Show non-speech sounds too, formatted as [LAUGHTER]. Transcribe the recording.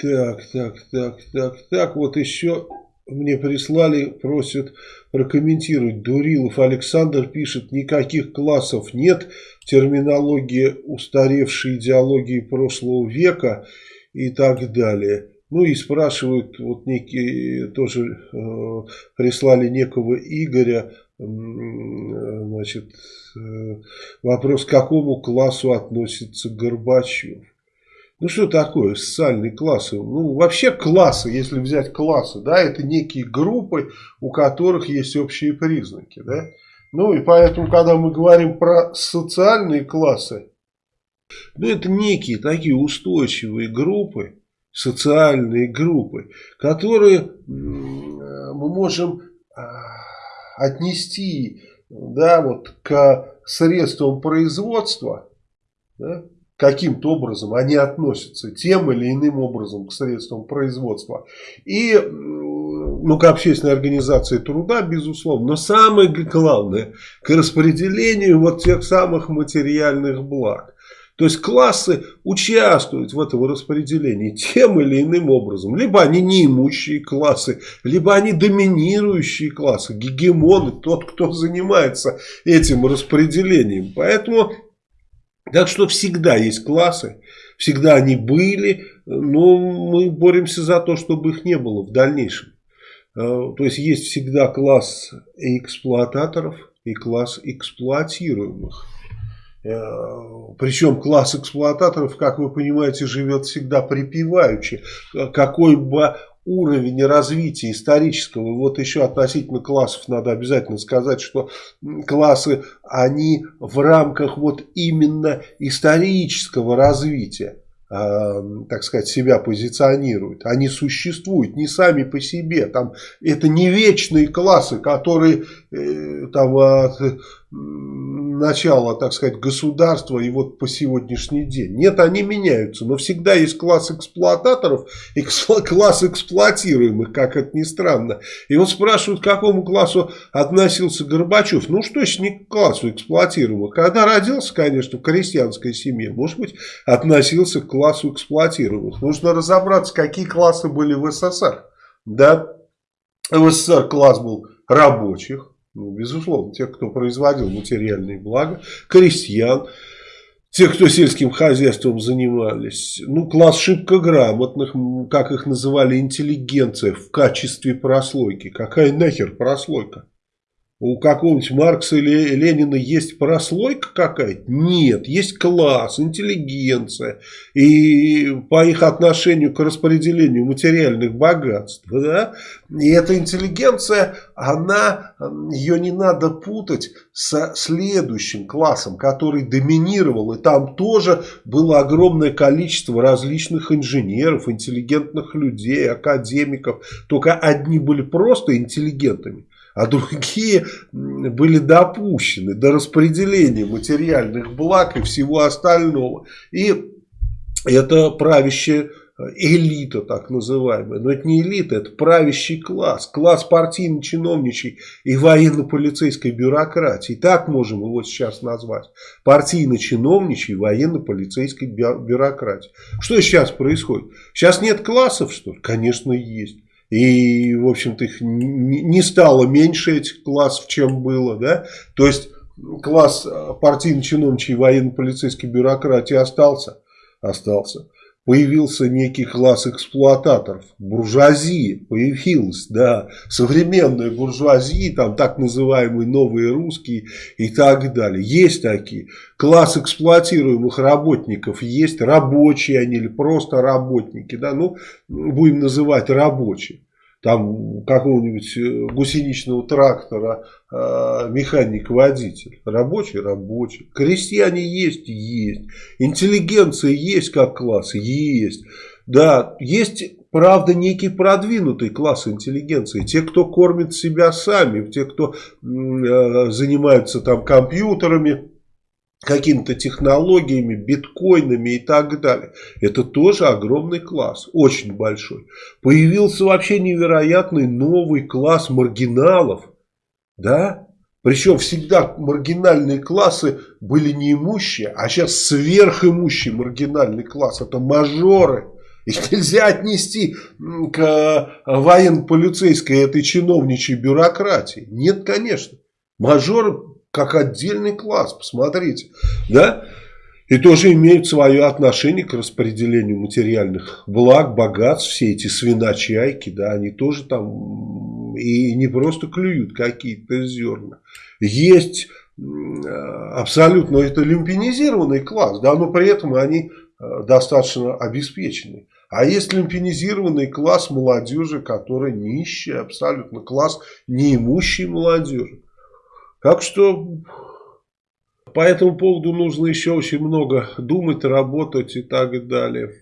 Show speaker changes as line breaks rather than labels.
Так, так, так, так, так, вот еще мне прислали, просят прокомментировать. Дурилов Александр пишет, никаких классов нет, терминология устаревшей идеологии прошлого века и так далее. Ну и спрашивают, вот некие, тоже э, прислали некого Игоря, э, значит, э, вопрос, к какому классу относится Горбачев. Ну что такое социальные классы? Ну вообще классы, если взять классы, да, это некие группы, у которых есть общие признаки, да. Ну и поэтому, когда мы говорим про социальные классы, ну это некие такие устойчивые группы, социальные группы, которые мы можем а, отнести да, вот, к средствам производства, да, каким-то образом они относятся тем или иным образом к средствам производства. И ну, к общественной организации труда, безусловно. Но самое главное, к распределению вот тех самых материальных благ. То есть классы участвуют в этом распределении тем или иным образом. Либо они неимущие классы, либо они доминирующие классы, гегемоны, тот, кто занимается этим распределением. Поэтому так что всегда есть классы, всегда они были, но мы боремся за то, чтобы их не было в дальнейшем. Э, то есть есть всегда класс эксплуататоров и класс эксплуатируемых. Э, Причем класс эксплуататоров, как вы понимаете, живет всегда припеваючи. Какой бы уровень развития исторического, вот еще относительно классов надо обязательно сказать, что классы, они в рамках вот именно исторического развития, э, так сказать, себя позиционируют. Они существуют не сами по себе. Там, это не вечные классы, которые э, там, от, начала, так сказать, государства и вот по сегодняшний день. Нет, они меняются, но всегда есть класс эксплуататоров и [LAUGHS] класс эксплуатируемых, как это ни странно. И вот спрашивают, к какому классу относился Горбачев. Ну, что ж, не к классу эксплуатируемых. Когда родился, конечно, в крестьянской семье, может быть, относился к классу эксплуатируемых. Нужно разобраться, какие классы были в СССР. Да, в СССР класс был рабочих, ну, безусловно, тех, кто производил материальные блага, крестьян, те, кто сельским хозяйством занимались, ну, класс шибко грамотных, как их называли, интеллигенция в качестве прослойки. Какая нахер прослойка? У какого-нибудь Маркса или Ленина есть прослойка какая-то? Нет, есть класс, интеллигенция. И по их отношению к распределению материальных богатств. Да? И эта интеллигенция, она, ее не надо путать со следующим классом, который доминировал. И там тоже было огромное количество различных инженеров, интеллигентных людей, академиков. Только одни были просто интеллигентами а другие были допущены до распределения материальных благ и всего остального. И это правящая элита так называемая. Но это не элита, это правящий класс. Класс партийно-чиновничий и военно-полицейской бюрократии. Так можем его сейчас назвать. Партийно-чиновничий военно-полицейской бюрократии. Что сейчас происходит? Сейчас нет классов, что ли? Конечно, есть. И, в общем-то, их не стало меньше этих классов, чем было. Да? То есть, класс э, партийно-чиновничьей военно-полицейской бюрократии остался. остался появился некий класс эксплуататоров. Буржуазия появилась, да, современная буржуазия, там так называемые новые русские и так далее. Есть такие. Класс эксплуатируемых работников есть, рабочие они или просто работники, да, ну, будем называть рабочие там какого-нибудь э, гусеничного трактора э, механик-водитель. Рабочий – рабочий. Крестьяне есть – есть. Интеллигенция есть как класс – есть. Да, есть, правда, некий продвинутый класс интеллигенции. Те, кто кормит себя сами, те, кто э, занимаются там компьютерами, какими-то технологиями, биткоинами и так далее. Это тоже огромный класс, очень большой. Появился вообще невероятный новый класс маргиналов, да? Причем всегда маргинальные классы были неимущие, а сейчас сверхимущий маргинальный класс. Это мажоры. Их нельзя отнести к военно-полицейской этой чиновничьей бюрократии. Нет, конечно. Мажоры как отдельный класс, посмотрите. Да? И тоже имеют свое отношение к распределению материальных благ, богатств, все эти свиночайки, да, они тоже там и не просто клюют какие-то зерна. Есть абсолютно это люмпинизированный класс, да, но при этом они э, достаточно обеспечены. А есть люмпинизированный класс молодежи, который нищий, абсолютно класс неимущей молодежи. Так что по этому поводу нужно еще очень много думать, работать и так далее.